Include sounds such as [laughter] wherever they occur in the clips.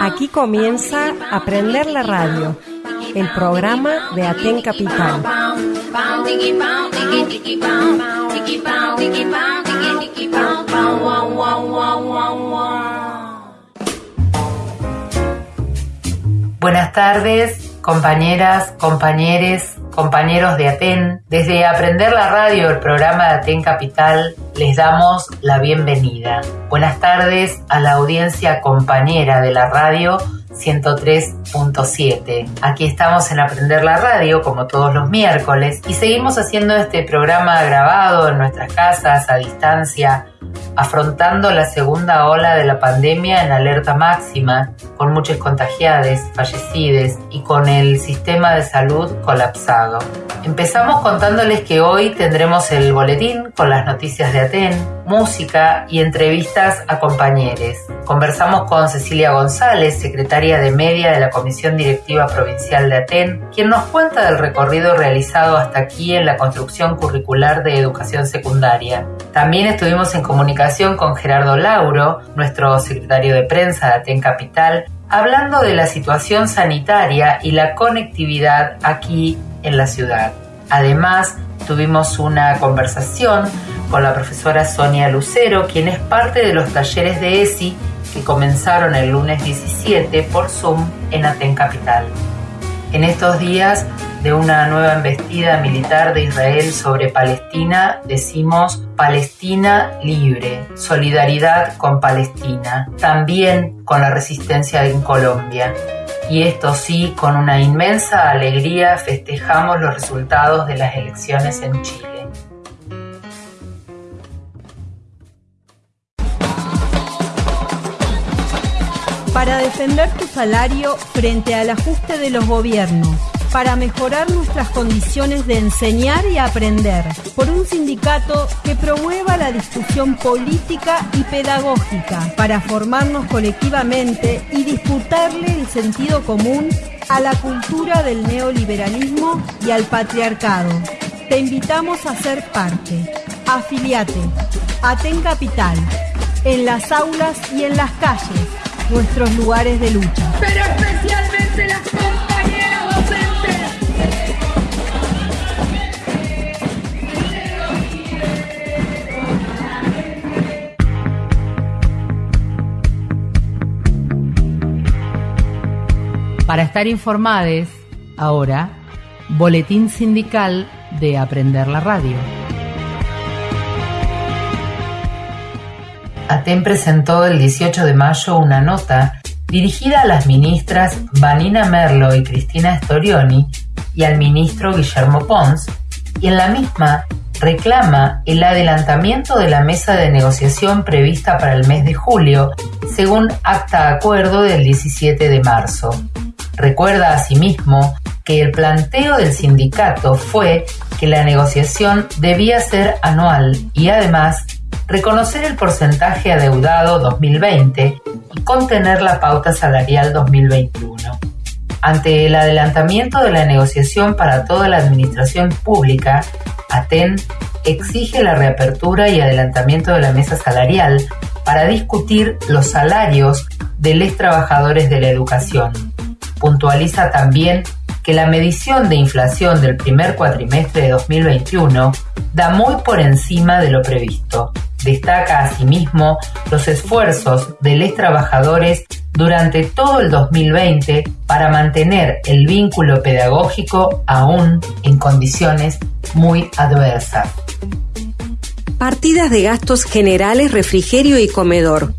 Aquí comienza Aprender la Radio, el programa de Aten Capital. Buenas tardes, compañeras, compañeros, compañeros de Aten. Desde Aprender la Radio, el programa de Aten Capital, les damos la bienvenida. Buenas tardes a la audiencia compañera de la radio 103.7. Aquí estamos en Aprender la Radio como todos los miércoles y seguimos haciendo este programa grabado en nuestras casas a distancia afrontando la segunda ola de la pandemia en alerta máxima, con muchos contagiados, fallecidos y con el sistema de salud colapsado. Empezamos contándoles que hoy tendremos el boletín con las noticias de Aten, música y entrevistas a compañeros. Conversamos con Cecilia González, secretaria de Media de la Comisión Directiva Provincial de Aten, quien nos cuenta del recorrido realizado hasta aquí en la construcción curricular de educación secundaria. También estuvimos en comunicación con Gerardo Lauro, nuestro secretario de prensa de Aten Capital, hablando de la situación sanitaria y la conectividad aquí en la ciudad. Además, tuvimos una conversación con la profesora Sonia Lucero, quien es parte de los talleres de ESI que comenzaron el lunes 17 por Zoom en Aten Capital. En estos días de una nueva embestida militar de Israel sobre Palestina, decimos Palestina libre, solidaridad con Palestina, también con la resistencia en Colombia. Y esto sí, con una inmensa alegría festejamos los resultados de las elecciones en Chile. Para defender tu salario frente al ajuste de los gobiernos, para mejorar nuestras condiciones de enseñar y aprender, por un sindicato que promueva la discusión política y pedagógica, para formarnos colectivamente y disputarle el sentido común a la cultura del neoliberalismo y al patriarcado. Te invitamos a ser parte. Afiliate. Aten Capital. En las aulas y en las calles. Nuestros lugares de lucha. pero especialmente las compañeras docentes. Para estar informados, ahora, Boletín Sindical de Aprender la Radio. ATEN presentó el 18 de mayo una nota dirigida a las ministras Vanina Merlo y Cristina Storioni y al ministro Guillermo Pons, y en la misma reclama el adelantamiento de la mesa de negociación prevista para el mes de julio, según acta acuerdo del 17 de marzo. Recuerda asimismo que el planteo del sindicato fue que la negociación debía ser anual y además reconocer el porcentaje adeudado 2020 y contener la pauta salarial 2021. Ante el adelantamiento de la negociación para toda la administración pública, ATEN exige la reapertura y adelantamiento de la mesa salarial para discutir los salarios de los trabajadores de la educación. Puntualiza también que la medición de inflación del primer cuatrimestre de 2021 da muy por encima de lo previsto. Destaca asimismo los esfuerzos de los trabajadores durante todo el 2020 para mantener el vínculo pedagógico aún en condiciones muy adversas. Partidas de gastos generales, refrigerio y comedor.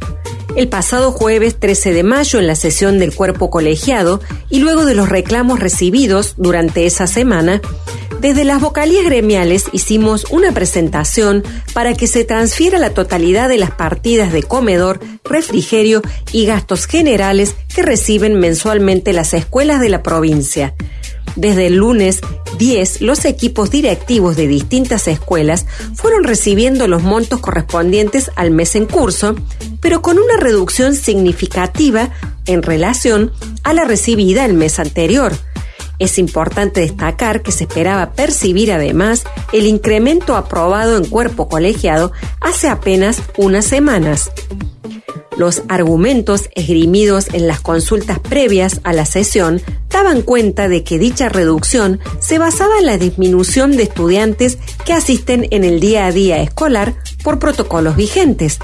El pasado jueves 13 de mayo, en la sesión del cuerpo colegiado, y luego de los reclamos recibidos durante esa semana, desde las vocalías gremiales hicimos una presentación para que se transfiera la totalidad de las partidas de comedor, refrigerio y gastos generales que reciben mensualmente las escuelas de la provincia. Desde el lunes 10, los equipos directivos de distintas escuelas fueron recibiendo los montos correspondientes al mes en curso, pero con una reducción significativa en relación a la recibida el mes anterior. Es importante destacar que se esperaba percibir además el incremento aprobado en cuerpo colegiado hace apenas unas semanas. Los argumentos esgrimidos en las consultas previas a la sesión daban cuenta de que dicha reducción se basaba en la disminución de estudiantes que asisten en el día a día escolar por protocolos vigentes.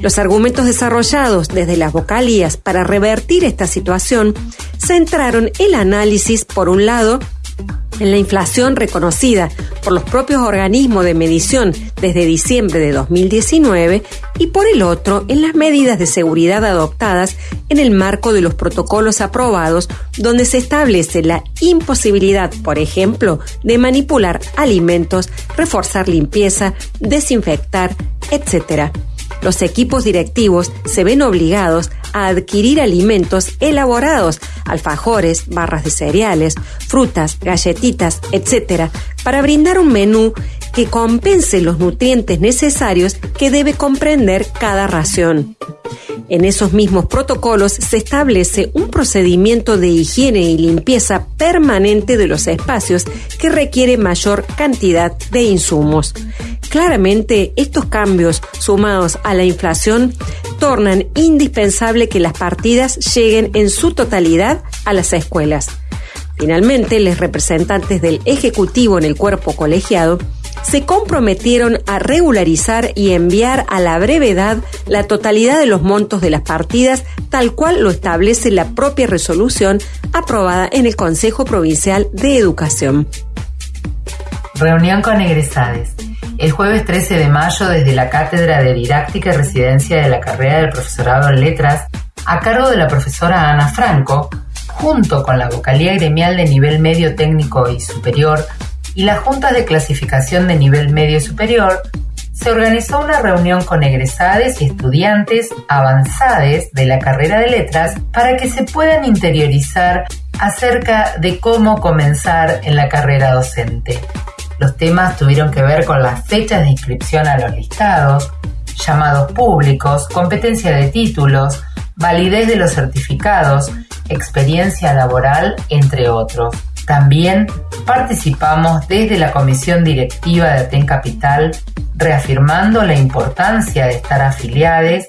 Los argumentos desarrollados desde las vocalías para revertir esta situación centraron el análisis, por un lado, en la inflación reconocida por los propios organismos de medición desde diciembre de 2019 y por el otro en las medidas de seguridad adoptadas en el marco de los protocolos aprobados donde se establece la imposibilidad, por ejemplo, de manipular alimentos, reforzar limpieza, desinfectar, etc los equipos directivos se ven obligados a adquirir alimentos elaborados, alfajores, barras de cereales, frutas, galletitas, etc., para brindar un menú que compense los nutrientes necesarios que debe comprender cada ración. En esos mismos protocolos se establece un procedimiento de higiene y limpieza permanente de los espacios que requiere mayor cantidad de insumos. Claramente, estos cambios, sumados a la inflación, tornan indispensable que las partidas lleguen en su totalidad a las escuelas. Finalmente, los representantes del Ejecutivo en el cuerpo colegiado se comprometieron a regularizar y enviar a la brevedad la totalidad de los montos de las partidas, tal cual lo establece la propia resolución aprobada en el Consejo Provincial de Educación. Reunión con egresades. El jueves 13 de mayo, desde la Cátedra de Didáctica y Residencia de la carrera del profesorado en Letras, a cargo de la profesora Ana Franco, junto con la vocalía gremial de nivel medio técnico y superior y las juntas de clasificación de nivel medio y superior, se organizó una reunión con egresades y estudiantes avanzades de la carrera de letras para que se puedan interiorizar acerca de cómo comenzar en la carrera docente. Los temas tuvieron que ver con las fechas de inscripción a los listados, llamados públicos, competencia de títulos, validez de los certificados, experiencia laboral, entre otros. También participamos desde la comisión directiva de Aten Capital, reafirmando la importancia de estar afiliados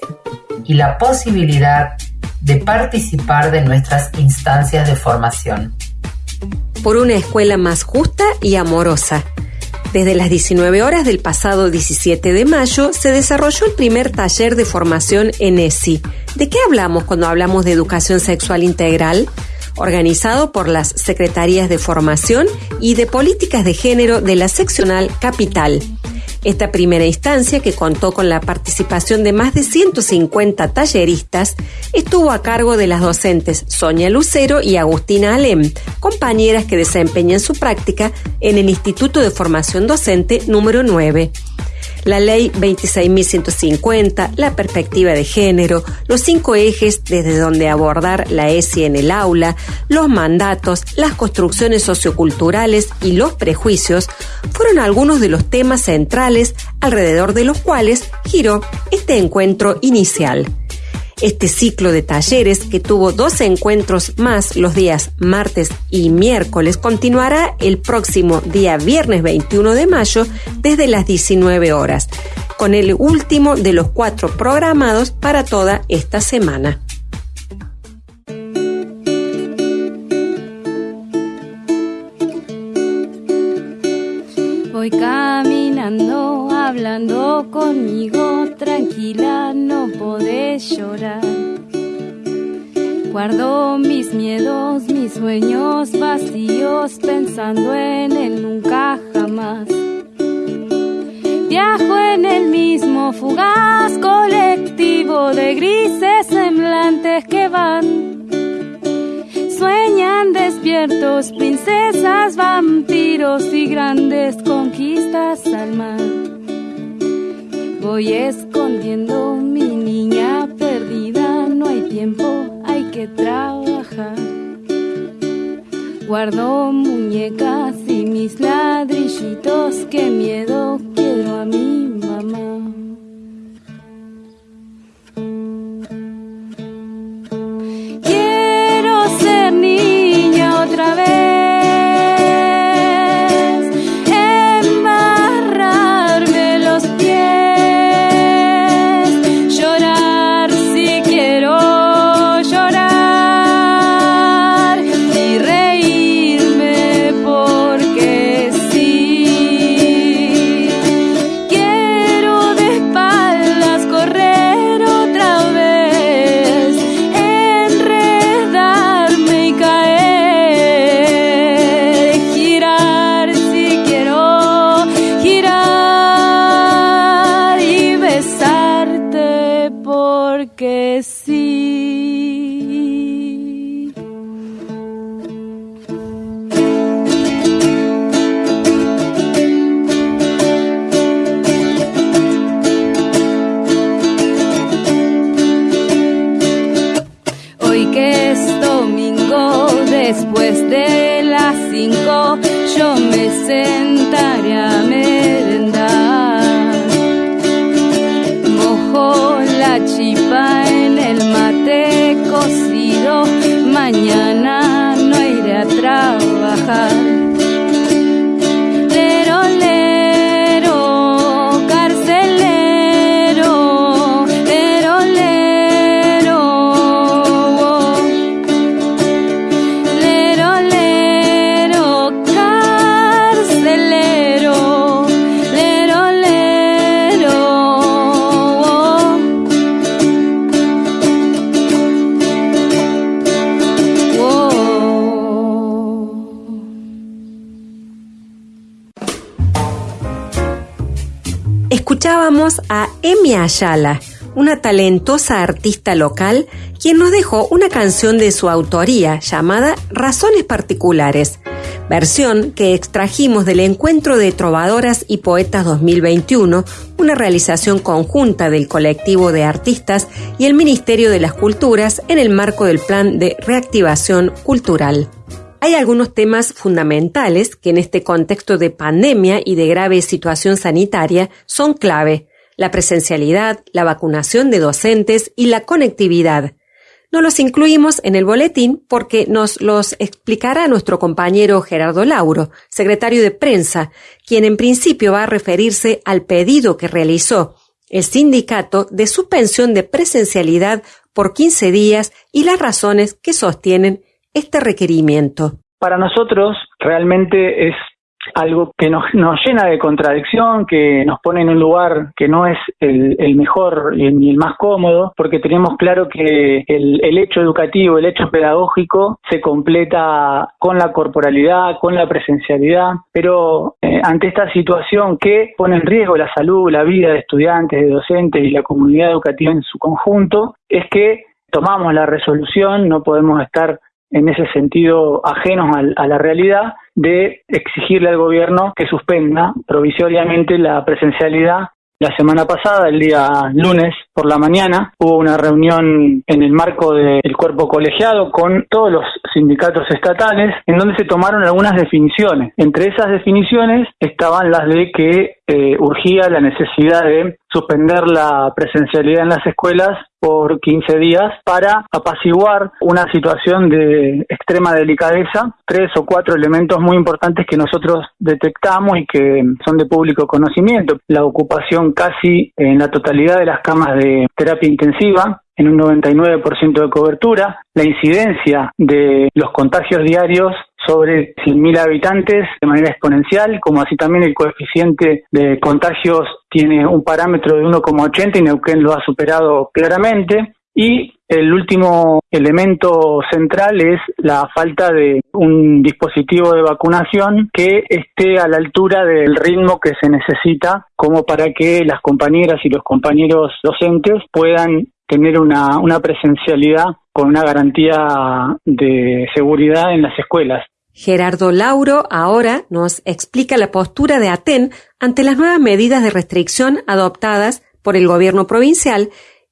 y la posibilidad de participar de nuestras instancias de formación. Por una escuela más justa y amorosa. Desde las 19 horas del pasado 17 de mayo se desarrolló el primer taller de formación en ESI. ¿De qué hablamos cuando hablamos de educación sexual integral? Organizado por las Secretarías de Formación y de Políticas de Género de la Seccional Capital. Esta primera instancia, que contó con la participación de más de 150 talleristas, estuvo a cargo de las docentes Sonia Lucero y Agustina Alem, compañeras que desempeñan su práctica en el Instituto de Formación Docente número 9 la ley 26.150, la perspectiva de género, los cinco ejes desde donde abordar la ESI en el aula, los mandatos, las construcciones socioculturales y los prejuicios fueron algunos de los temas centrales alrededor de los cuales giró este encuentro inicial. Este ciclo de talleres, que tuvo dos encuentros más los días martes y miércoles, continuará el próximo día viernes 21 de mayo desde las 19 horas, con el último de los cuatro programados para toda esta semana. Voy caminando, hablando conmigo, tranquila, no podés llorar. Guardo mis miedos, mis sueños vacíos, pensando en el nunca jamás. Viajo en el mismo fugaz colectivo de grises semblantes que van Sueñan despiertos princesas, vampiros y grandes conquistas al mar. Voy escondiendo mi niña perdida, no hay tiempo, hay que trabajar. Guardo muñecas y mis ladrillitos, qué miedo quiero a mi Una talentosa artista local, quien nos dejó una canción de su autoría llamada Razones Particulares, versión que extrajimos del Encuentro de Trovadoras y Poetas 2021, una realización conjunta del colectivo de artistas y el Ministerio de las Culturas en el marco del Plan de Reactivación Cultural. Hay algunos temas fundamentales que en este contexto de pandemia y de grave situación sanitaria son clave. La presencialidad, la vacunación de docentes y la conectividad. No los incluimos en el boletín porque nos los explicará nuestro compañero Gerardo Lauro, secretario de prensa, quien en principio va a referirse al pedido que realizó el sindicato de suspensión de presencialidad por 15 días y las razones que sostienen este requerimiento. Para nosotros realmente es algo que nos, nos llena de contradicción, que nos pone en un lugar que no es el, el mejor ni el más cómodo, porque tenemos claro que el, el, hecho educativo, el hecho pedagógico se completa con la corporalidad, con la presencialidad, pero eh, ante esta situación que pone en riesgo la salud, la vida de estudiantes, de docentes y la comunidad educativa en su conjunto, es que tomamos la resolución, no podemos estar en ese sentido ajenos a, la realidad de exigirle al gobierno que suspenda provisoriamente la presencialidad. La semana pasada, el día lunes por la mañana, hubo una reunión en el marco del cuerpo colegiado con todos los sindicatos estatales en donde se tomaron algunas definiciones. Entre esas definiciones estaban las de que eh, urgía la necesidad de suspender la presencialidad en las escuelas por 15 días para apaciguar una situación de extrema delicadeza, tres o cuatro elementos muy importantes que nosotros detectamos y que son de público conocimiento. La ocupación casi en la totalidad de las camas de terapia intensiva, en un 99% de cobertura, la incidencia de los contagios diarios sobre 100.000 habitantes de manera exponencial, como así también el coeficiente de contagios tiene un parámetro de 1,80 y Neuquén lo ha superado claramente. Y el último elemento central es la falta de un dispositivo de vacunación que esté a la altura del ritmo que se necesita como para que las compañeras y los compañeros docentes puedan tener una, presencialidad con una garantía de seguridad en las escuelas. Gerardo Lauro ahora nos explica la postura de Aten ante las nuevas medidas de restricción adoptadas por el gobierno provincial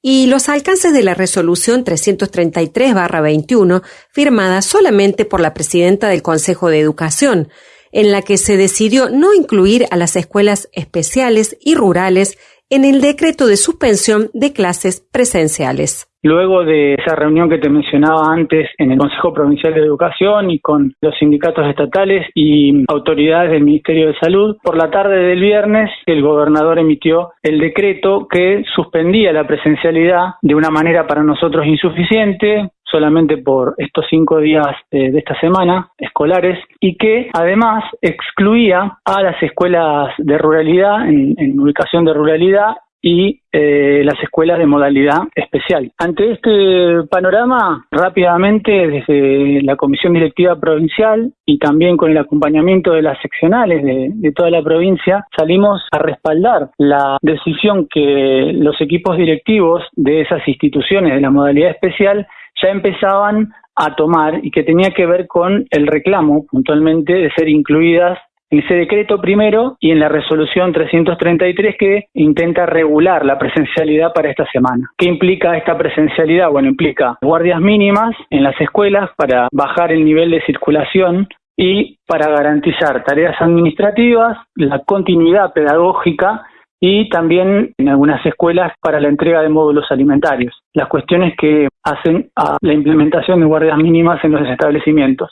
y los alcances de la resolución 333-21 firmada solamente por la presidenta del Consejo de Educación, en la que se decidió no incluir a las escuelas especiales y rurales en el decreto de suspensión de clases presenciales. Luego de esa reunión que te mencionaba antes en el Consejo Provincial de Educación y con los sindicatos estatales y autoridades del Ministerio de Salud, por la tarde del viernes el gobernador emitió el decreto que suspendía la presencialidad de una manera para nosotros insuficiente, solamente por estos cinco días eh, de esta semana escolares y que además excluía a las escuelas de ruralidad en, en ubicación de ruralidad y eh, las escuelas de modalidad especial. Ante este panorama, rápidamente desde la Comisión Directiva Provincial y también con el acompañamiento de las seccionales de, de toda la provincia, salimos a respaldar la decisión que los equipos directivos de esas instituciones de la modalidad especial ya empezaban a tomar y que tenía que ver con el reclamo puntualmente de ser incluidas en ese decreto primero y en la resolución 333 que intenta regular la presencialidad para esta semana. ¿Qué implica esta presencialidad? Bueno, implica guardias mínimas en las escuelas para bajar el nivel de circulación y para garantizar tareas administrativas, la continuidad pedagógica y también en algunas escuelas para la entrega de módulos alimentarios. Las cuestiones que hacen a la implementación de guardias mínimas en los establecimientos.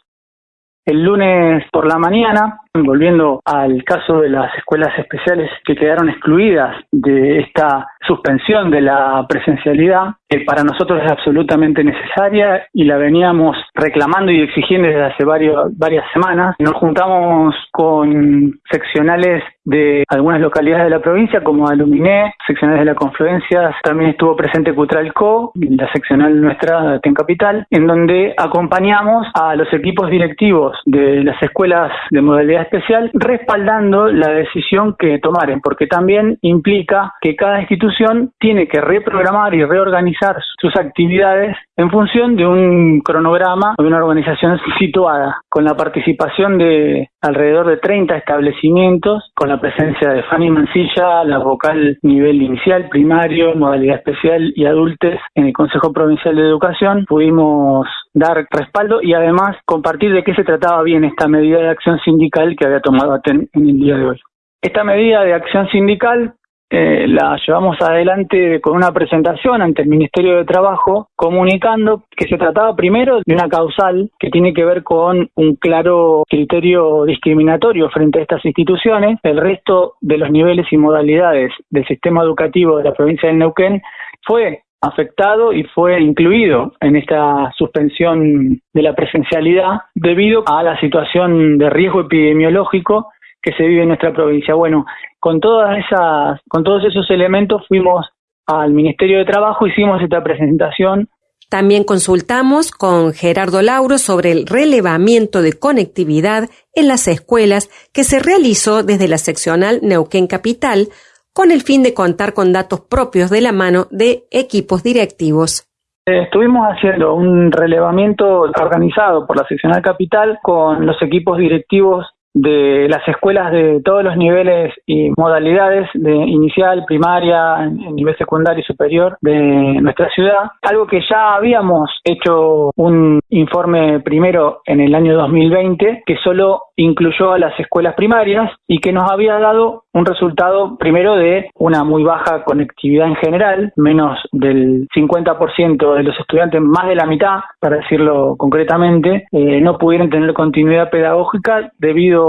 El lunes por la mañana Volviendo al caso de las escuelas especiales que quedaron excluidas de esta suspensión de la presencialidad, que para nosotros es absolutamente necesaria y la veníamos reclamando y exigiendo desde hace varios, varias semanas. Nos juntamos con seccionales de algunas localidades de la provincia como Aluminé, seccionales de la Confluencia, también estuvo presente Cutralco, la seccional nuestra en Capital, en donde acompañamos a los equipos directivos de las escuelas de modalidad especial respaldando la decisión que tomaren, porque también implica que cada institución tiene que reprogramar y reorganizar sus actividades en función de un cronograma de una organización [laughs] situada, con la participación de alrededor de 30 establecimientos, con la presencia de Fanny Mancilla, la vocal nivel inicial, primario, modalidad especial y adultes en el Consejo Provincial de Educación. Pudimos dar respaldo y además compartir de qué se trataba bien esta medida de acción sindical que había tomado ATEN en el día de hoy. Esta medida de acción sindical eh, la llevamos adelante con una presentación ante el Ministerio de Trabajo comunicando que se trataba primero de una causal que tiene que ver con un claro criterio discriminatorio frente a estas instituciones. El resto de los niveles y modalidades del sistema educativo de la provincia de Neuquén fue afectado y fue incluido en esta suspensión de la presencialidad debido a la situación de riesgo epidemiológico que se vive en nuestra provincia. Bueno, con todas esas, con todos esos elementos fuimos al Ministerio de Trabajo, hicimos esta presentación. También consultamos con Gerardo Lauro sobre el relevamiento de conectividad en las escuelas que se realizó desde la seccional Neuquén Capital con el fin de contar con datos propios de la mano de equipos directivos. Estuvimos haciendo un relevamiento organizado por la seccional capital con los equipos directivos de las escuelas de todos los niveles y modalidades de inicial, primaria, nivel secundario y superior de nuestra ciudad. Algo que ya habíamos hecho un informe primero en el año 2020 que solo incluyó a las escuelas primarias y que nos había dado un resultado primero de una muy baja conectividad en general, menos del 50% de los estudiantes, más de la mitad, para decirlo concretamente, eh, no pudieron tener continuidad pedagógica debido,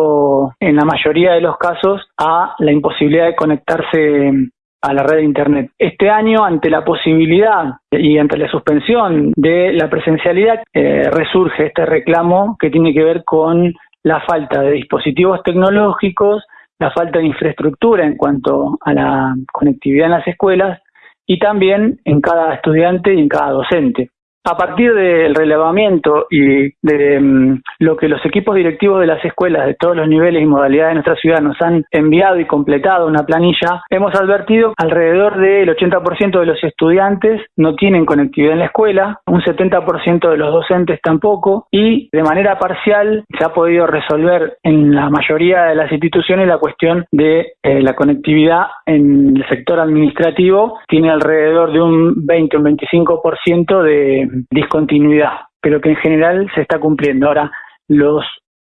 en la mayoría de los casos, a la imposibilidad de conectarse a la red de Internet. Este año, ante la posibilidad y ante la suspensión de la presencialidad, eh, resurge este reclamo que tiene que ver con la falta de dispositivos tecnológicos, la falta de infraestructura en cuanto a la conectividad en las escuelas y también en cada estudiante y en cada docente. A partir del relevamiento y de mm, lo que los equipos directivos de las escuelas de todos los niveles y modalidades de nuestra ciudad nos han enviado y completado una planilla, hemos advertido alrededor del 80% de los estudiantes no tienen conectividad en la escuela, un 70% de los docentes tampoco y de manera parcial se ha podido resolver en la mayoría de las instituciones la cuestión de eh, la conectividad en el sector administrativo. Tiene alrededor de un 20 o un 25% de discontinuidad, pero que en general se está cumpliendo. Ahora, los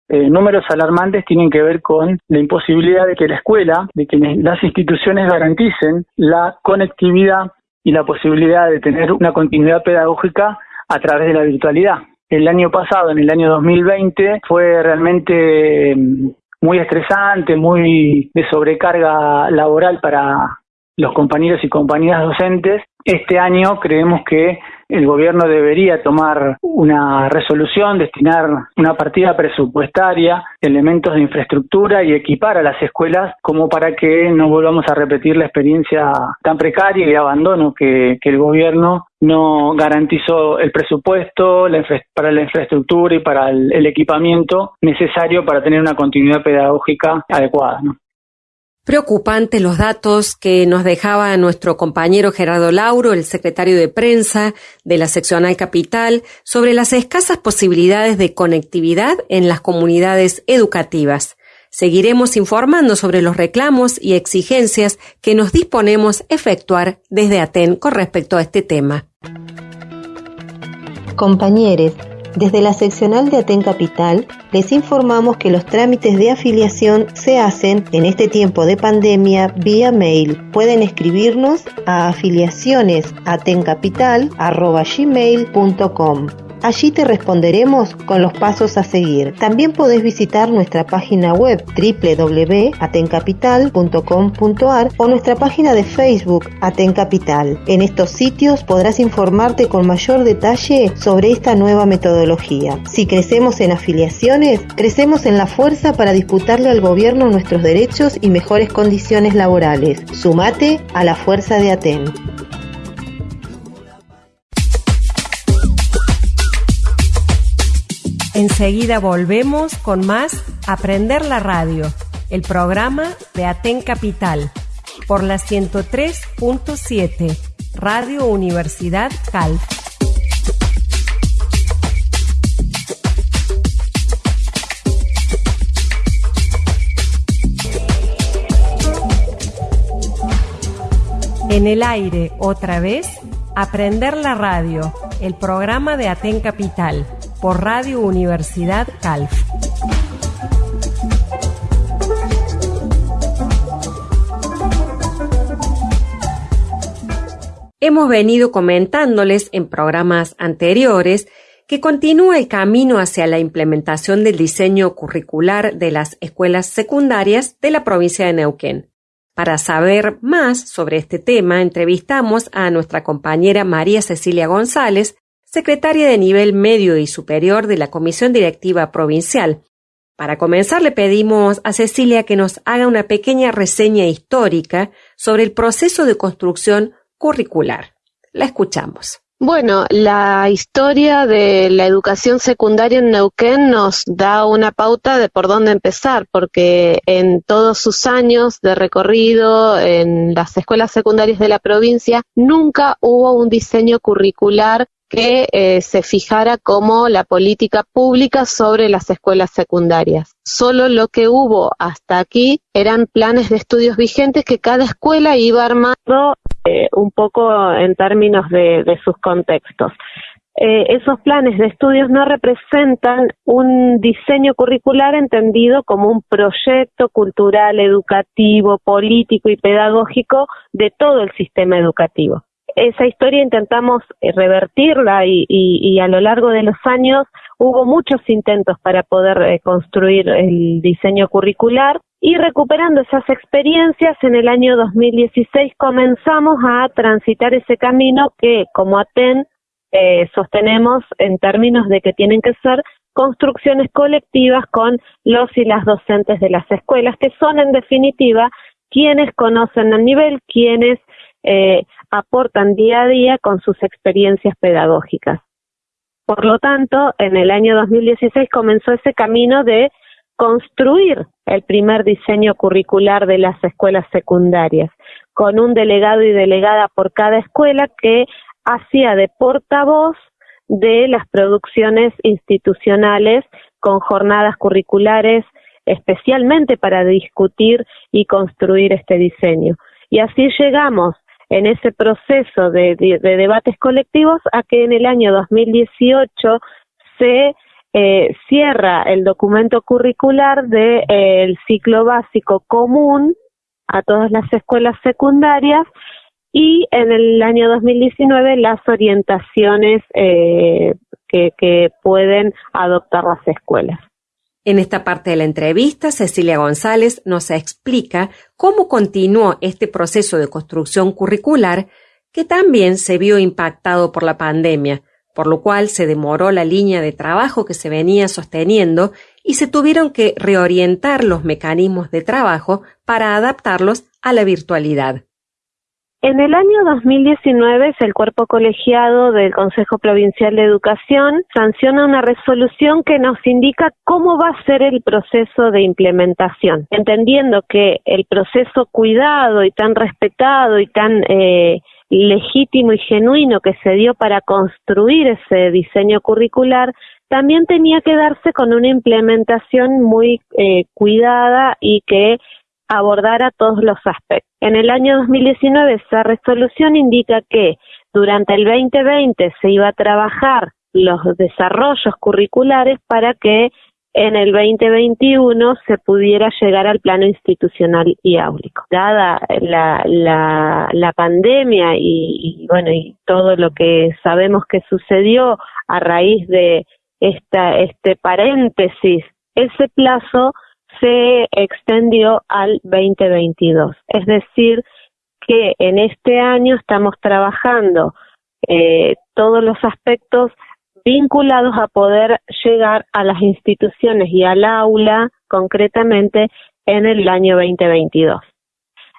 eh, números alarmantes tienen que ver con la imposibilidad de que la escuela, de que las instituciones garanticen la conectividad y la posibilidad de tener una continuidad pedagógica a través de la virtualidad. El año pasado, en el año 2020, fue realmente mm, muy estresante, muy de sobrecarga laboral para los compañeros y compañeras docentes. Este año creemos que el gobierno debería tomar una resolución, destinar una partida presupuestaria, elementos de infraestructura y equipar a las escuelas como para que no volvamos a repetir la experiencia tan precaria y de abandono que, el gobierno no garantizó el presupuesto para la infraestructura y para el, el equipamiento necesario para tener una continuidad pedagógica adecuada. ¿no? Preocupantes los datos que nos dejaba nuestro compañero Gerardo Lauro, el secretario de prensa de la seccional capital, sobre las escasas posibilidades de conectividad en las comunidades educativas. Seguiremos informando sobre los reclamos y exigencias que nos disponemos efectuar desde Aten con respecto a este tema. Compañeros, desde la seccional de Aten Capital les informamos que los trámites de afiliación se hacen en este tiempo de pandemia vía mail. Pueden escribirnos a afiliacionesatencapital.gmail.com Allí te responderemos con los pasos a seguir. También podés visitar nuestra página web www.atencapital.com.ar o nuestra página de Facebook Atencapital. En estos sitios podrás informarte con mayor detalle sobre esta nueva metodología. Si crecemos en afiliaciones, crecemos en la fuerza para disputarle al gobierno nuestros derechos y mejores condiciones laborales. Sumate a la fuerza de Aten. Enseguida volvemos con más Aprender la Radio, el programa de Aten Capital, por la 103.7, Radio Universidad Cal. En el aire, otra vez, Aprender la Radio, el programa de Aten Capital por Radio Universidad Calf. Hemos venido comentándoles en programas anteriores que continúa el camino hacia la implementación del diseño curricular de las escuelas secundarias de la provincia de Neuquén. Para saber más sobre este tema, entrevistamos a nuestra compañera María Cecilia González, secretaria de nivel medio y superior de la Comisión Directiva Provincial. Para comenzar le pedimos a Cecilia que nos haga una pequeña reseña histórica sobre el proceso de construcción curricular. La escuchamos. Bueno, la historia de la educación secundaria en Neuquén nos da una pauta de por dónde empezar, porque en todos sus años de recorrido en las escuelas secundarias de la provincia nunca hubo un diseño curricular que eh, se fijara como la política pública sobre las escuelas secundarias. Solo lo que hubo hasta aquí eran planes de estudios vigentes que cada escuela iba armando eh, un poco en términos de, sus contextos. Eh, esos planes de estudios no representan un diseño curricular entendido como un proyecto cultural, educativo, político y pedagógico de todo el sistema educativo esa historia intentamos eh, revertirla y, a lo largo de los años hubo muchos intentos para poder eh, construir el diseño curricular y recuperando esas experiencias en el año 2016 comenzamos a transitar ese camino que como ATEN eh, sostenemos en términos de que tienen que ser construcciones colectivas con los y las docentes de las escuelas, que son en definitiva quienes conocen el nivel, quienes eh, aportan día a día con sus experiencias pedagógicas. Por lo tanto, en el año 2016 comenzó ese camino de construir el primer diseño curricular de las escuelas secundarias, con un delegado y delegada por cada escuela que hacía de portavoz de las producciones institucionales con jornadas curriculares especialmente para discutir y construir este diseño. Y así llegamos en ese proceso de, debates colectivos a que en el año 2018 se eh, cierra el documento curricular del eh, ciclo básico común a todas las escuelas secundarias y en el año 2019 las orientaciones eh, que pueden adoptar las escuelas. En esta parte de la entrevista, Cecilia González nos explica cómo continuó este proceso de construcción curricular que también se vio impactado por la pandemia, por lo cual se demoró la línea de trabajo que se venía sosteniendo y se tuvieron que reorientar los mecanismos de trabajo para adaptarlos a la virtualidad. En el año 2019, el cuerpo colegiado del Consejo Provincial de Educación sanciona una resolución que nos indica cómo va a ser el proceso de implementación, entendiendo que el proceso cuidado y tan respetado y tan eh, legítimo y genuino que se dio para construir ese diseño curricular también tenía que darse con una implementación muy eh, cuidada y que abordara todos los aspectos. En el año 2019 esa resolución indica que durante el 2020 se iba a trabajar los desarrollos curriculares para que en el 2021 se pudiera llegar al plano institucional y áulico. Dada la, la, la pandemia y, y, bueno y todo lo que sabemos que sucedió a raíz de este paréntesis, ese plazo se extendió al 2022. Es decir, que en este año estamos trabajando eh, todos los aspectos vinculados a poder llegar a las instituciones y al aula concretamente en el año 2022.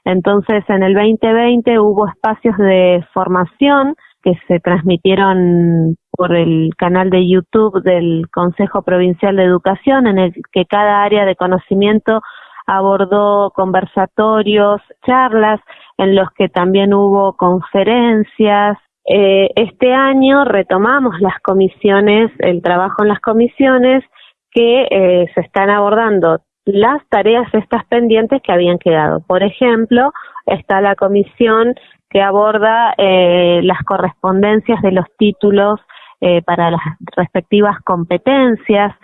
Entonces, en el 2020 hubo espacios de formación que se transmitieron por el canal de YouTube del Consejo Provincial de Educación, en el que cada área de conocimiento abordó conversatorios, charlas, en los que también hubo conferencias. Eh, este año retomamos las comisiones, el trabajo en las comisiones, que eh, se están abordando las tareas estas pendientes que habían quedado. Por ejemplo, está la comisión que aborda eh, las correspondencias de los títulos eh, para las respectivas competencias,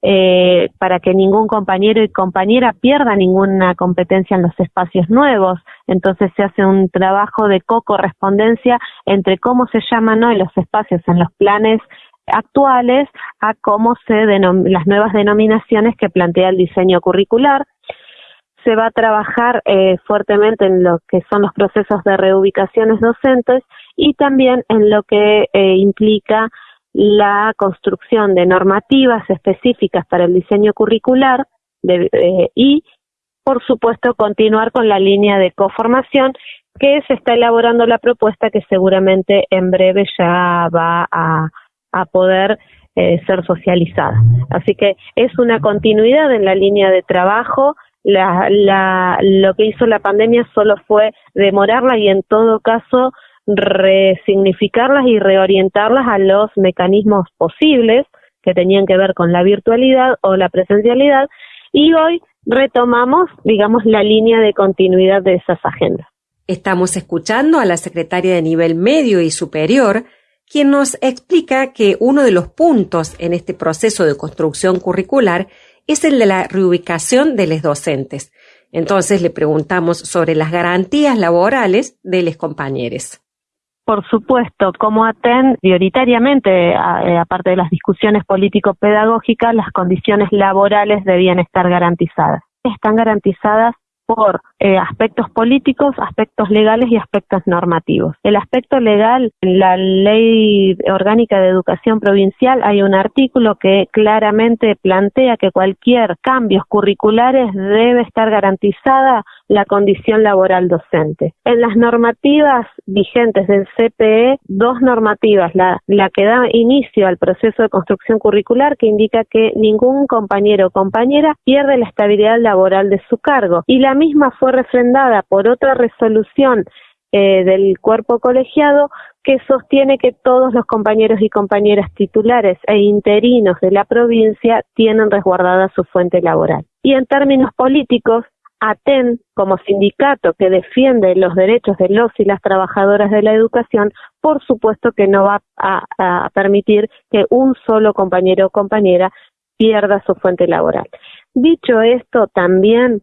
eh, para que ningún compañero y compañera pierda ninguna competencia en los espacios nuevos. Entonces se hace un trabajo de co-correspondencia entre cómo se llaman hoy los espacios en los planes actuales a cómo se las nuevas denominaciones que plantea el diseño curricular se va a trabajar eh, fuertemente en lo que son los procesos de reubicaciones docentes y también en lo que eh, implica la construcción de normativas específicas para el diseño curricular eh, y, por supuesto, continuar con la línea de coformación que se está elaborando la propuesta que seguramente en breve ya va a, poder ser socializada. Así que es una continuidad en la línea de trabajo la, la, lo que hizo la pandemia solo fue demorarla y en todo caso resignificarlas y reorientarlas a los mecanismos posibles que tenían que ver con la virtualidad o la presencialidad y hoy retomamos, digamos, la línea de continuidad de esas agendas. Estamos escuchando a la secretaria de nivel medio y superior, quien nos explica que uno de los puntos en este proceso de construcción curricular es el de la reubicación de los docentes. Entonces le preguntamos sobre las garantías laborales de los compañeros. Por supuesto, como ATEN, prioritariamente, eh, aparte de las discusiones político-pedagógicas, las condiciones laborales debían estar garantizadas. Están garantizadas por eh, aspectos políticos, aspectos legales y aspectos normativos. El aspecto legal, en la Ley Orgánica de Educación Provincial hay un artículo que claramente plantea que cualquier cambios curriculares debe estar garantizada la condición laboral docente. En las normativas vigentes del CPE, dos normativas, la, la que da inicio al proceso de construcción curricular que indica que ningún compañero o compañera pierde la estabilidad laboral de su cargo y la misma fue refrendada por otra resolución eh, del cuerpo colegiado que sostiene que todos los compañeros y compañeras titulares e interinos de la provincia tienen resguardada su fuente laboral. Y en términos políticos, ATEN, como sindicato que defiende los derechos de los y las trabajadoras de la educación, por supuesto que no va a, a permitir que un solo compañero o compañera pierda su fuente laboral. Dicho esto, también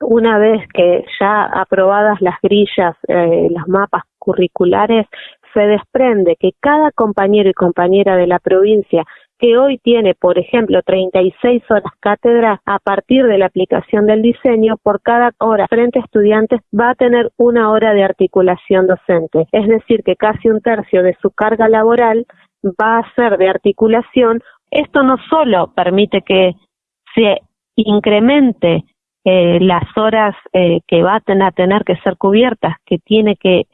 una vez que ya aprobadas las grillas, eh, los mapas curriculares, se desprende que cada compañero y compañera de la provincia que hoy tiene, por ejemplo, 36 horas cátedra, a partir de la aplicación del diseño, por cada hora frente a estudiantes va a tener una hora de articulación docente. Es decir, que casi un tercio de su carga laboral va a ser de articulación. Esto no solo permite que se incremente las horas eh, que van a tener que ser cubiertas, que tiene que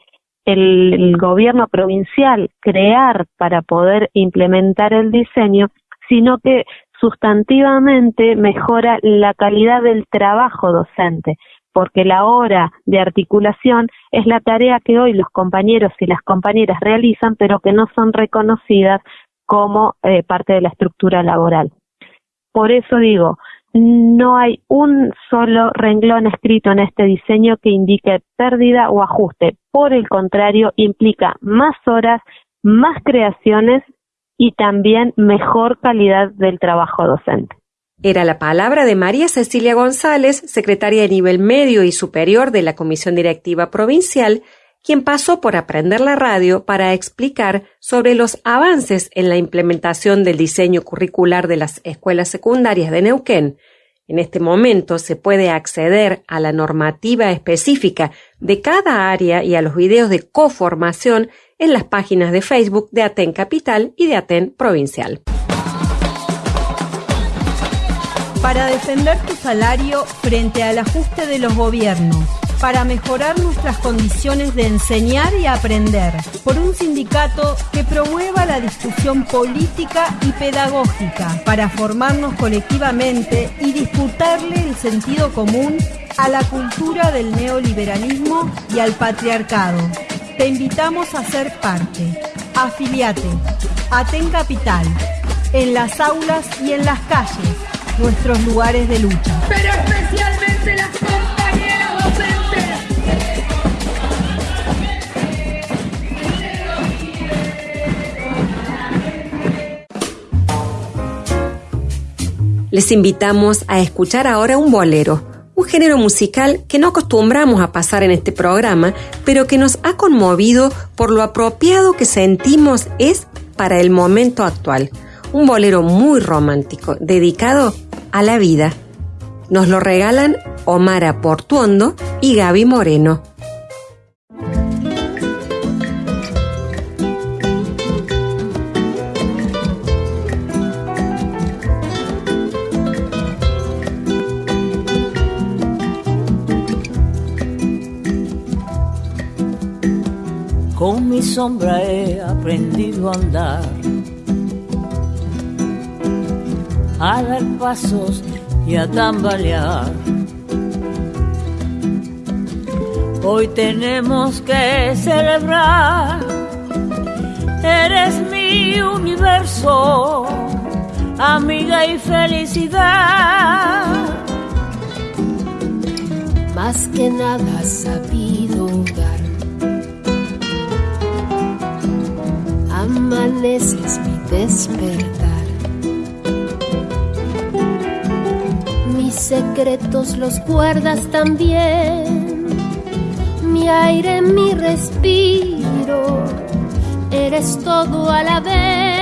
el, gobierno provincial crear para poder implementar el diseño, sino que sustantivamente mejora la calidad del trabajo docente, porque la hora de articulación es la tarea que hoy los compañeros y las compañeras realizan, pero que no son reconocidas como eh, parte de la estructura laboral. Por eso digo, no hay un solo renglón escrito en este diseño que indique pérdida o ajuste. Por el contrario, implica más horas, más creaciones y también mejor calidad del trabajo docente. Era la palabra de María Cecilia González, secretaria de nivel medio y superior de la Comisión Directiva Provincial, quien pasó por aprender la radio para explicar sobre los avances en la implementación del diseño curricular de las escuelas secundarias de Neuquén. En este momento se puede acceder a la normativa específica de cada área y a los videos de coformación en las páginas de Facebook de Aten Capital y de Aten Provincial. Para defender tu salario frente al ajuste de los gobiernos para mejorar nuestras condiciones de enseñar y aprender, por un sindicato que promueva la discusión política y pedagógica, para formarnos colectivamente y disputarle el sentido común a la cultura del neoliberalismo y al patriarcado. Te invitamos a ser parte. Afiliate. Aten Capital. En las aulas y en las calles. Nuestros lugares de lucha. Les invitamos a escuchar ahora un bolero, un género musical que no acostumbramos a pasar en este programa, pero que nos ha conmovido por lo apropiado que sentimos es para el momento actual. Un bolero muy romántico, dedicado a la vida. Nos lo regalan Omara Portuondo y Gaby Moreno. Con mi sombra he aprendido a andar, a dar pasos y a tambalear. Hoy tenemos que celebrar, eres mi universo, amiga y felicidad. Más que nada has sabido dar. Amaneces mi despertar. Mis secretos los guardas también. Mi aire, mi respiro. Eres todo a la vez.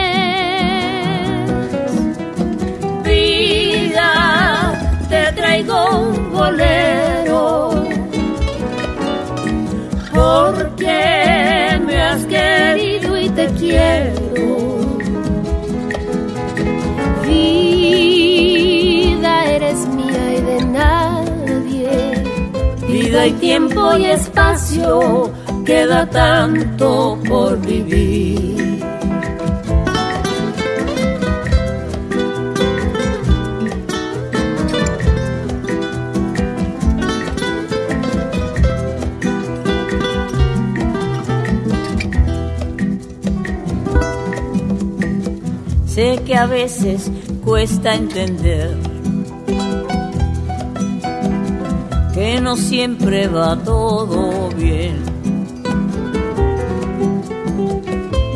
Vida y tiempo y espacio, queda tanto por vivir. Sé que a veces cuesta entender que no siempre va todo bien.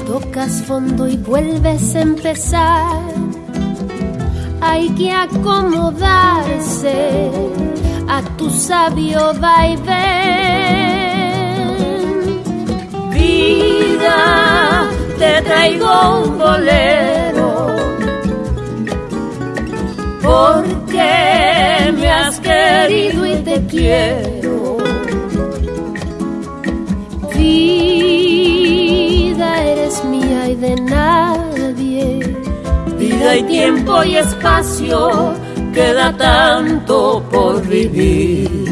Tocas fondo y vuelves a empezar. Hay que acomodarse a tu sabio vaivén. Vida, te traigo un bolero. Porque querido y te quiero. Vida, eres mía y de nadie. Vida y tiempo y espacio, queda tanto por vivir.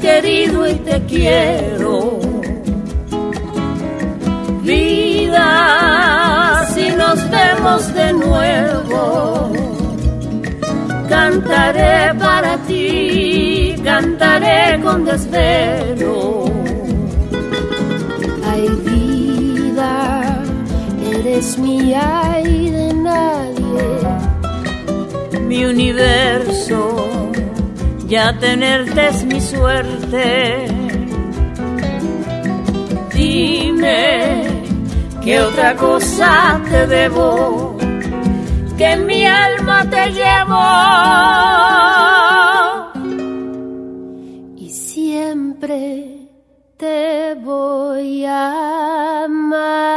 Querido y te quiero. vida si nos vemos de nuevo. Cantaré para ti, cantaré con desvelo. Ay vida, eres mía y de nadie. Mi universo, ya tenerte es mi suerte dime qué otra cosa te debo, que mi alma te llevo. Y siempre te voy a amar.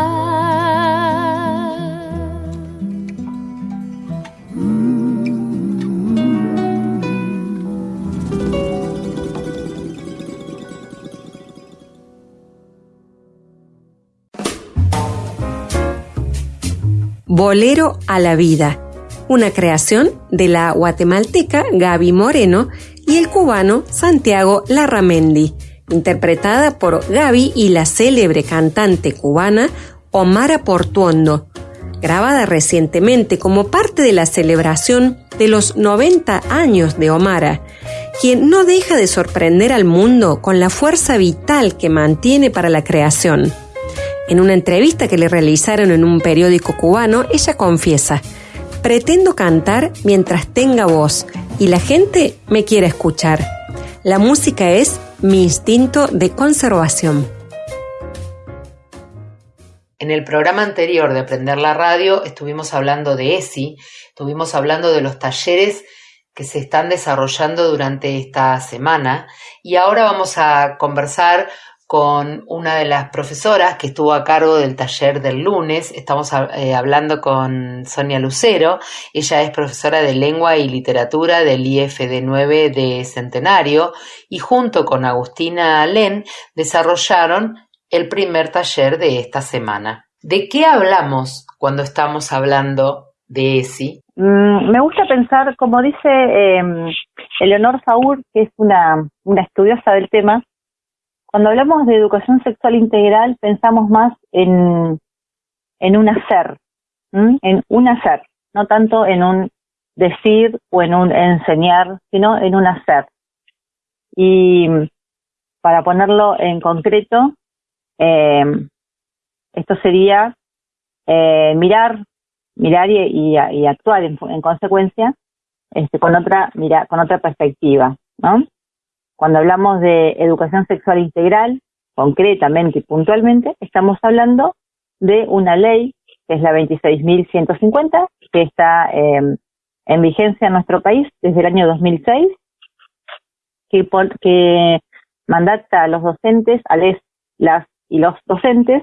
Bolero a la Vida, una creación de la guatemalteca Gaby Moreno y el cubano Santiago Larramendi, interpretada por Gaby y la célebre cantante cubana Omara Portuondo, grabada recientemente como parte de la celebración de los 90 años de Omara, quien no deja de sorprender al mundo con la fuerza vital que mantiene para la creación. En una entrevista que le realizaron en un periódico cubano, ella confiesa, pretendo cantar mientras tenga voz y la gente me quiere escuchar. La música es mi instinto de conservación. En el programa anterior de Aprender la Radio estuvimos hablando de ESI, estuvimos hablando de los talleres que se están desarrollando durante esta semana y ahora vamos a conversar con una de las profesoras que estuvo a cargo del taller del lunes. Estamos eh, hablando con Sonia Lucero. Ella es profesora de lengua y literatura del IFD 9 de Centenario y junto con Agustina Len desarrollaron el primer taller de esta semana. ¿De qué hablamos cuando estamos hablando de ESI? Mm, me gusta pensar, como dice eh, Eleonor Saúl, que es una, una estudiosa del tema, cuando hablamos de educación sexual integral, pensamos más en, en un hacer, en un hacer, no tanto en un decir o en un enseñar, sino en un hacer. Y para ponerlo en concreto, eh, esto sería eh, mirar, mirar y, y, actuar en, en consecuencia este, con otra mira, con otra perspectiva, ¿no? Cuando hablamos de educación sexual integral, concretamente y puntualmente, estamos hablando de una ley, que es la 26.150, que está em, en vigencia en nuestro país desde el año 2006, que, que mandata a los docentes, a las y los docentes,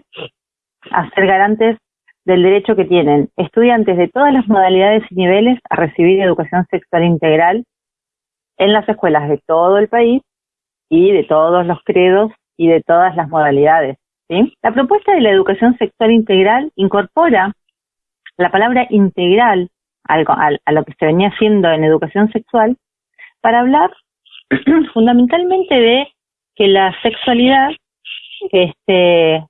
a ser garantes del derecho que tienen estudiantes de todas las modalidades y niveles a recibir educación sexual integral en las escuelas de todo el país y de todos los credos y de todas las modalidades. La propuesta de la educación sexual integral incorpora la palabra integral a, lo que se venía haciendo en educación sexual para hablar [clears throat] fundamentalmente de que la sexualidad este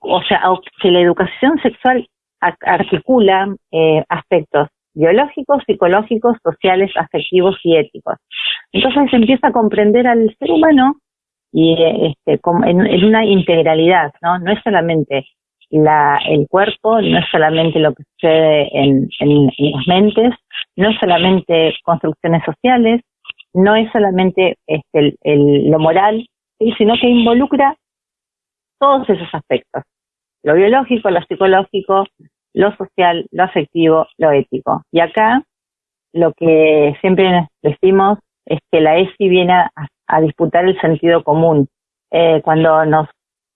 o sea que la educación sexual articula eh, aspectos biológicos, psicológicos, sociales, afectivos y éticos. Entonces empieza a comprender al ser humano y este, en, una integralidad, ¿no? No es solamente la, el cuerpo, no es solamente lo que sucede en, en, las mentes, no es solamente construcciones sociales, no es solamente este, el, lo moral, sino que involucra todos esos aspectos, lo biológico, lo psicológico, lo social, lo afectivo, lo ético. Y acá lo que siempre decimos es que la ESI viene a, disputar el sentido común. Eh, cuando nos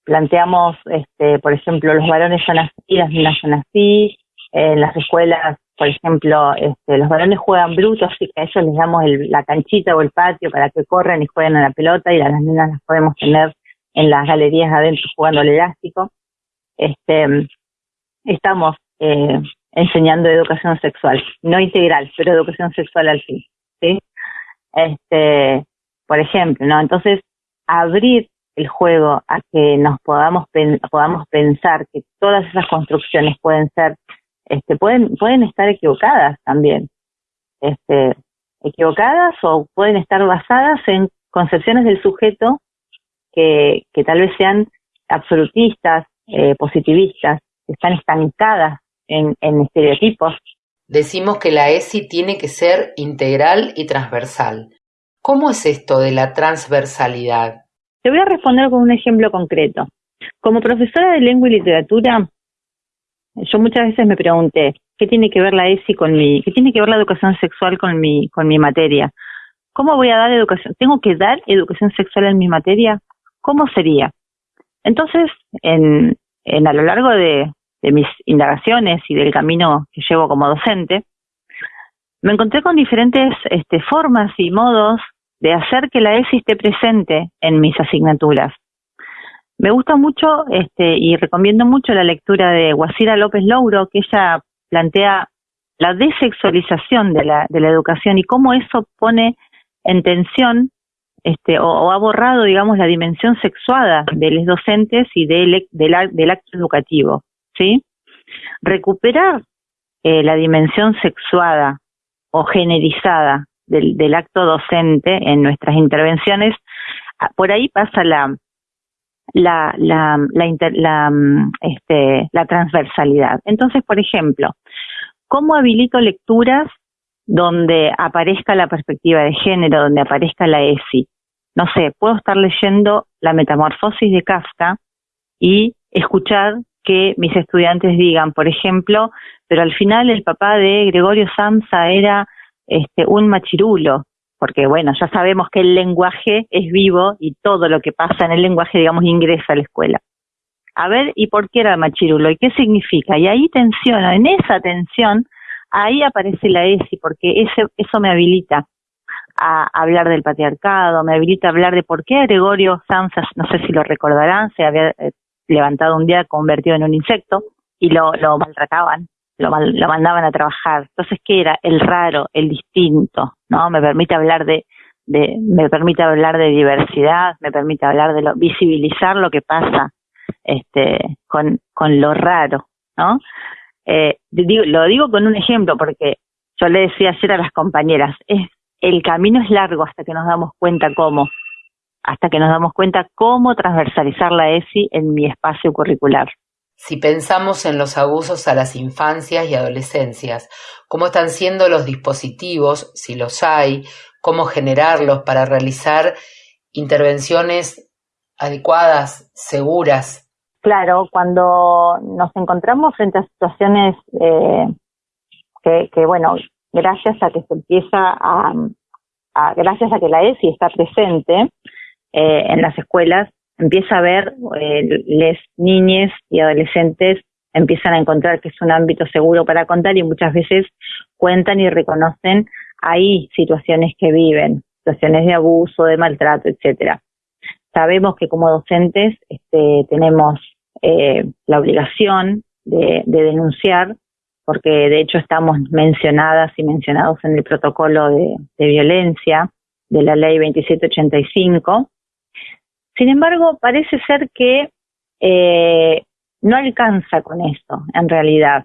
planteamos, este, por ejemplo, los varones son así, las niñas son así, en las escuelas, por ejemplo, este, los varones juegan brutos, así que a ellos les damos la canchita o el patio para que corran y jueguen a la pelota y a las niñas las podemos tener en las galerías adentro jugando al elástico. Este, estamos eh, enseñando educación sexual, no integral, pero educación sexual al fin, ¿sí? Este, por ejemplo, ¿no? Entonces, abrir el juego a que nos podamos podamos pensar que todas esas construcciones pueden ser este pueden pueden estar equivocadas también este equivocadas o pueden estar basadas en concepciones del sujeto que, que tal vez sean absolutistas, eh, positivistas, que están estancadas en, en estereotipos. Decimos que la ESI tiene que ser integral y transversal. ¿Cómo es esto de la transversalidad? Te voy a responder con un ejemplo concreto. Como profesora de lengua y literatura, yo muchas veces me pregunté, ¿qué tiene que ver la ESI con mi, qué tiene que ver la educación sexual con mi, con mi materia? ¿Cómo voy a dar educación? ¿Tengo que dar educación sexual en mi materia? ¿Cómo sería? Entonces, en, en a lo largo de, de mis indagaciones y del camino que llevo como docente, me encontré con diferentes este, formas y modos de hacer que la ESI esté presente en mis asignaturas. Me gusta mucho este, y recomiendo mucho la lectura de Guasira López Louro, que ella plantea la desexualización de la, de la educación y cómo eso pone en tensión este, o, ha borrado, digamos, la dimensión sexuada de los docentes y del, del, acto educativo, ¿sí? Recuperar eh, la dimensión sexuada o generizada del, del acto docente en nuestras intervenciones, ah, por ahí pasa la, la, la, la, la, mm, este, la transversalidad. Entonces, por ejemplo, ¿cómo habilito lecturas donde aparezca la perspectiva de género, donde aparezca la ESI? No sé, puedo estar leyendo La Metamorfosis de Kafka y escuchar que mis estudiantes digan, por ejemplo, pero al final el papá de Gregorio Samsa era este, un machirulo, porque bueno, ya sabemos que el lenguaje es vivo y todo lo que pasa en el lenguaje, digamos, ingresa a la escuela. A ver, ¿y por qué era machirulo? ¿Y qué significa? Y ahí tensiona, en esa tensión, ahí aparece la ESI, porque ese, eso me habilita a hablar del patriarcado, me habilita a hablar de por qué Gregorio Samsa, no sé si lo recordarán, se había eh, levantado un día convertido en un insecto y lo, lo maltrataban, lo, lo mandaban a trabajar. Entonces, ¿qué era? El raro, el distinto, ¿no? Me permite hablar de, de me permite hablar de diversidad, me permite hablar de lo, visibilizar lo que pasa este, con, con lo raro, ¿no? Eh, digo, lo digo con un ejemplo porque yo le decía ayer a las compañeras, es, el camino es largo hasta que nos damos cuenta cómo hasta que nos damos cuenta cómo transversalizar la ESI en mi espacio curricular. Si pensamos en los abusos a las infancias y adolescencias, cómo están siendo los dispositivos, si los hay, cómo generarlos para realizar intervenciones adecuadas, seguras. Claro, cuando nos encontramos frente a situaciones eh, que, que, bueno, gracias a que se empieza a, a gracias a que la ESI está presente, eh, en las escuelas, empieza a ver, eh, les niñes y adolescentes empiezan a encontrar que es un ámbito seguro para contar y muchas veces cuentan y reconocen ahí situaciones que viven, situaciones de abuso, de maltrato, etcétera. Sabemos que como docentes este, tenemos eh, la obligación de, denunciar, porque de hecho estamos mencionadas y mencionados en el protocolo de, de violencia de la ley 2785, sin embargo, parece ser que eh, no alcanza con esto, en realidad.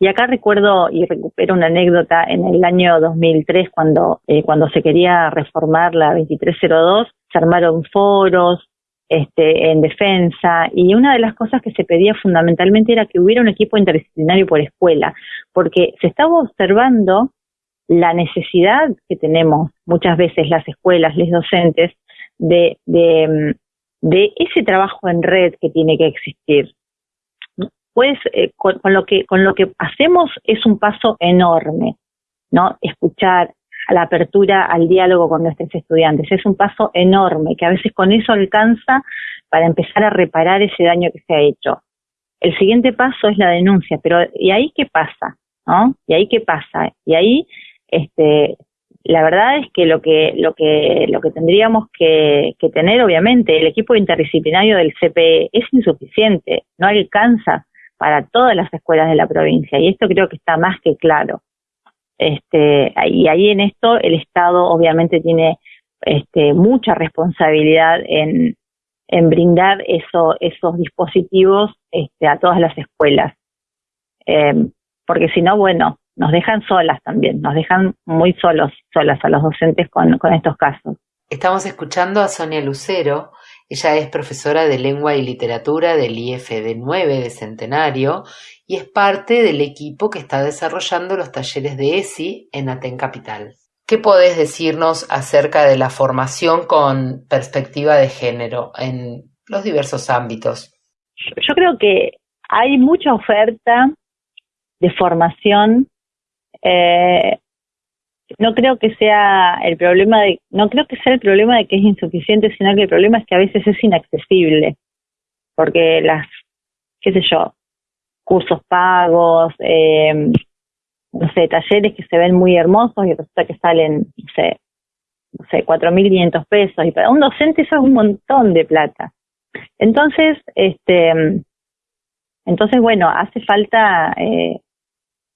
Y acá recuerdo y recupero una anécdota en el año 2003 cuando eh, cuando se quería reformar la 2302, se armaron foros este, en defensa y una de las cosas que se pedía fundamentalmente era que hubiera un equipo interdisciplinario por escuela, porque se estaba observando la necesidad que tenemos muchas veces las escuelas, los docentes, de, de, de ese trabajo en red que tiene que existir. Pues eh, con, lo que con lo que hacemos es un paso enorme, ¿no? Escuchar a la apertura al diálogo con nuestros estudiantes es un paso enorme que a veces con eso alcanza para empezar a reparar ese daño que se ha hecho. El siguiente paso es la denuncia, pero ¿y ahí qué pasa? ¿No? ¿Y ahí qué pasa? Y ahí este la verdad es que lo que lo que lo que tendríamos que, tener obviamente el equipo interdisciplinario del CPE es insuficiente no alcanza para todas las escuelas de la provincia y esto creo que está más que claro este y ahí en esto el estado obviamente tiene este mucha responsabilidad en en brindar eso, esos dispositivos este, a todas las escuelas. Eh, porque si no, bueno, nos dejan solas también, nos dejan muy solos, solas a los docentes con, con estos casos. Estamos escuchando a Sonia Lucero, ella es profesora de lengua y literatura del IFD 9 de Centenario y es parte del equipo que está desarrollando los talleres de ESI en Aten Capital. ¿Qué podés decirnos acerca de la formación con perspectiva de género en los diversos ámbitos? Yo creo que hay mucha oferta de formación. Eh, no creo que sea el problema de, no creo que sea el problema de que es insuficiente, sino que el problema es que a veces es inaccesible, porque las, qué sé yo, cursos pagos, eh, no sé, talleres que se ven muy hermosos y resulta que salen, no sé, no sé, 4.500 pesos y para un docente eso es un montón de plata. Entonces, este, entonces bueno, hace falta eh,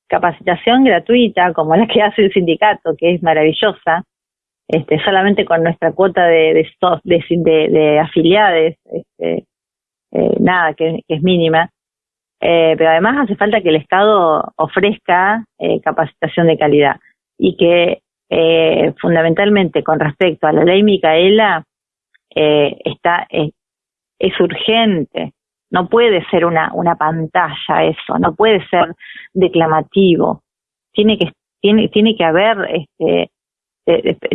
capacitación gratuita como la que hace el sindicato, que es maravillosa, este, solamente con nuestra cuota de de, de, de, afiliados, este, eh, nada, que, es mínima. Eh, pero además hace falta que el Estado ofrezca eh, capacitación de calidad y que eh, fundamentalmente con respecto a la ley Micaela está es urgente no puede ser una una pantalla eso no puede ser declamativo tiene que tiene tiene que haber este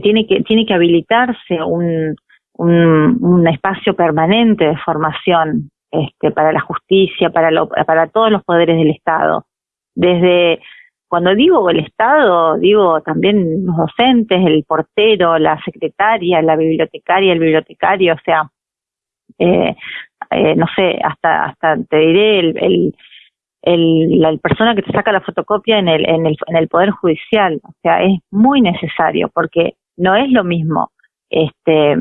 tiene que tiene que habilitarse un, un, un espacio permanente de formación este, para la justicia, para, para todos los poderes del Estado. Desde, cuando digo el Estado, digo también los docentes, el portero, la secretaria, la bibliotecaria, el bibliotecario, o sea, eh, eh, no sé, hasta, hasta te diré el, el, el, la persona que te saca la fotocopia en el, en el, en el Poder Judicial. O sea, es muy necesario porque no es lo mismo este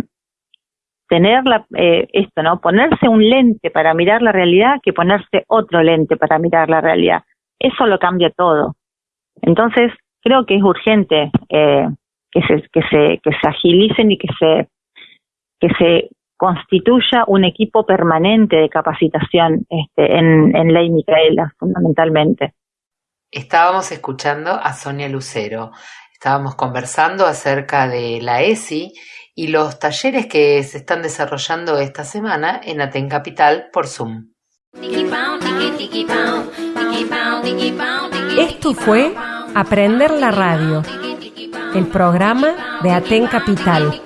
tener la, eh, esto, ¿no? Ponerse un lente para mirar la realidad que ponerse otro lente para mirar la realidad. Eso lo cambia todo. Entonces, creo que es urgente eh, que, se, que, se, que se agilicen y que se, que se constituya un equipo permanente de capacitación este, en, en Ley Micaela, fundamentalmente. Estábamos escuchando a Sonia Lucero. Estábamos conversando acerca de la ESI y los talleres que se están desarrollando esta semana en Aten Capital por Zoom. Esto fue Aprender la Radio, el programa de Aten Capital.